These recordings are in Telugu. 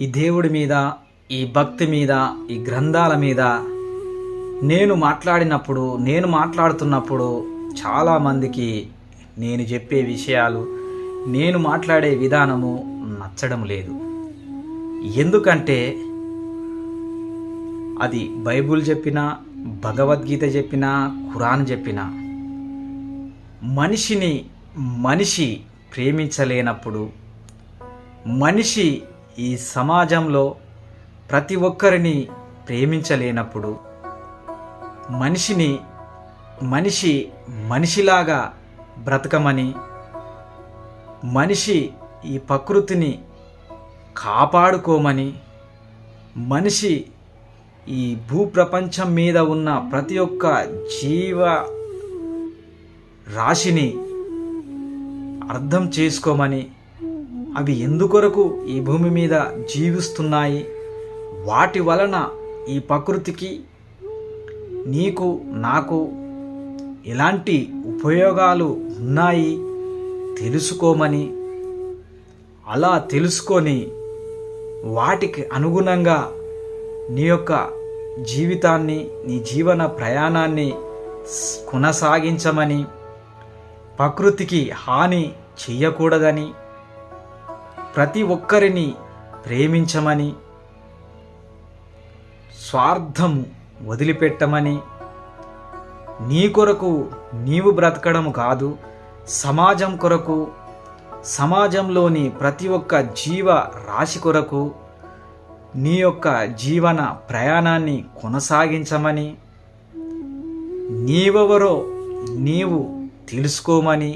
ఈ దేవుడి మీద ఈ భక్తి మీద ఈ గ్రంథాల మీద నేను మాట్లాడినప్పుడు నేను మాట్లాడుతున్నప్పుడు చాలామందికి నేను చెప్పే విషయాలు నేను మాట్లాడే విధానము నచ్చడం లేదు. ఎందుకంటే అది బైబుల్ చెప్పినా భగవద్గీత చెప్పినా ఖురాన్ చెప్పినా మనిషిని మనిషి ప్రేమించలేనప్పుడు మనిషి ఈ సమాజంలో ప్రతి ఒక్కరిని ప్రేమించలేనప్పుడు మనిషిని మనిషి మనిషిలాగా బ్రతకమని మనిషి ఈ ప్రకృతిని కాపాడుకోమని మనిషి ఈ భూప్రపంచం మీద ఉన్న ప్రతి ఒక్క జీవ రాశిని అర్థం చేసుకోమని అవి ఎందుకొరకు ఈ భూమి మీద జీవిస్తున్నాయి? వాటి వలన ఈ ప్రకృతికి నీకు నాకు ఎలాంటి ఉపయోగాలు ఉన్నాయి? తెలుసుకోమని. అలా తెలుసుకొని వాటికి అనుగుణంగా నీ యొక్క జీవితాన్ని నీ జీవన ప్రయాణాన్ని కొనసాగించమని ప్రకృతికి హాని చెయ్యకూడదని ప్రతి ఒక్కరిని ప్రేమించమని స్వార్థం వదిలిపెట్టమని నీ కొరకు నీవు బ్రతకడం కాదు సమాజం కొరకు సమాజంలోని ప్రతి ఒక్క జీవ రాశి కొరకు నీ యొక్క జీవన ప్రయాణాన్ని కొనసాగించమని నీవెవరో నీవు తెలుసుకోమని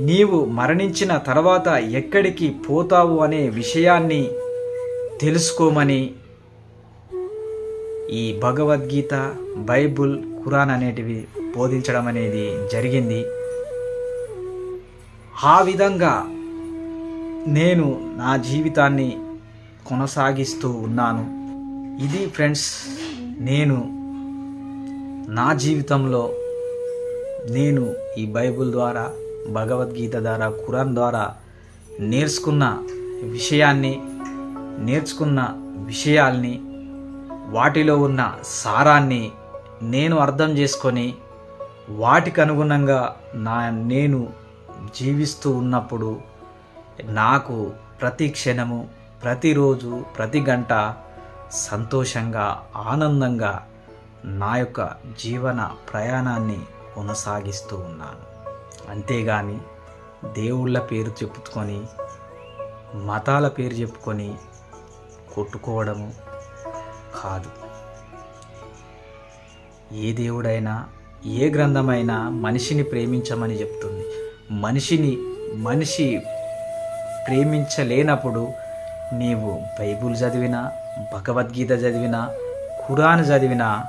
నీవు మరణించిన తర్వాత ఎక్కడికి పోతావు అనే విషయాన్ని తెలుసుకోమని ఈ భగవద్గీత బైబుల్ ఖురాన్ అనేటివి బోధించడం అనేది జరిగింది. ఆ విధంగా నేను నా జీవితాన్ని కొనసాగిస్తూ ఉన్నాను. ఇది ఫ్రెండ్స్ నేను నా జీవితంలో నేను ఈ బైబిల్ ద్వారా భగవద్గీత ద్వారా ఖురాన్ ద్వారా నేర్చుకున్న విషయాన్ని నేర్చుకున్న విషయాల్ని వాటిలో ఉన్న సారాన్ని నేను అర్థం చేసుకొని వాటికి అనుగుణంగా నా నేను జీవిస్తూ ఉన్నప్పుడు నాకు ప్రతి క్షణము ప్రతిరోజు ప్రతి గంట సంతోషంగా ఆనందంగా నా యొక్క జీవన ప్రయాణాన్ని కొనసాగిస్తూ ఉన్నాను. అంతేగాని దేవుళ్ళ పేరు చెప్పుకొని మతాల పేరు చెప్పుకొని కొట్టుకోవడము కాదు. ఏ దేవుడైనా ఏ గ్రంథమైనా మనిషిని ప్రేమించమని చెప్తుంది. మనిషిని మనిషి ప్రేమించలేనప్పుడు నీవు బైబుల్ చదివినా భగవద్గీత చదివినా ఖురాన్ చదివినా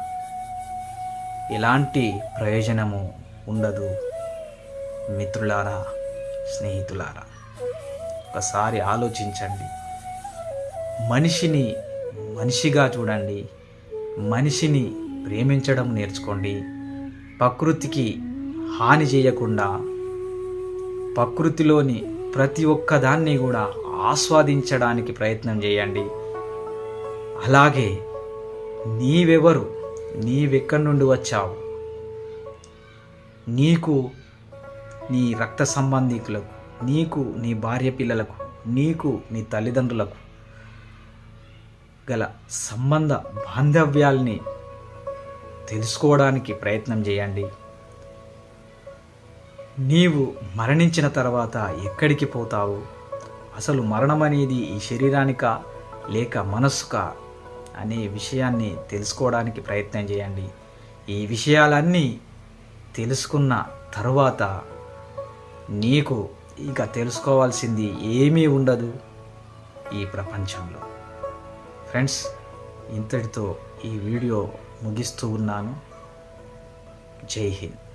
ఎలాంటి ప్రయోజనము ఉండదు. మిత్రులారా స్నేహితులారా ఒకసారి ఆలోచించండి. మనిషిని మనిషిగా చూడండి మనిషిని ప్రేమించడం నేర్చుకోండి. ప్రకృతికి హాని చేయకుండా ప్రకృతిలోని ప్రతి ఒక్కదాన్ని కూడా ఆస్వాదించడానికి ప్రయత్నం చేయండి. అలాగే నీవెవరు? నీవెక్కడి నుండి వచ్చావు? నీకు నీ రక్త సంబంధికులకు నీకు నీ భార్య పిల్లలకు నీకు నీ తల్లిదండ్రులకు గల సంబంధ బాంధవ్యాల్ని తెలుసుకోవడానికి ప్రయత్నం చేయండి. నీవు మరణించిన తర్వాత ఎక్కడికి పోతావు? అసలు మరణం అనేది ఈ శరీరానికా లేక మనస్సుకా అనే విషయాన్ని తెలుసుకోవడానికి ప్రయత్నం చేయండి. ఈ విషయాలన్నీ తెలుసుకున్న తరువాత నీకు ఇక తెలుసుకోవాల్సింది ఏమీ ఉండదు ఈ ప్రపంచంలో. ఫ్రెండ్స్ ఇంతటితో ఈ వీడియో ముగిస్తూ ఉన్నాను. జై హింద్.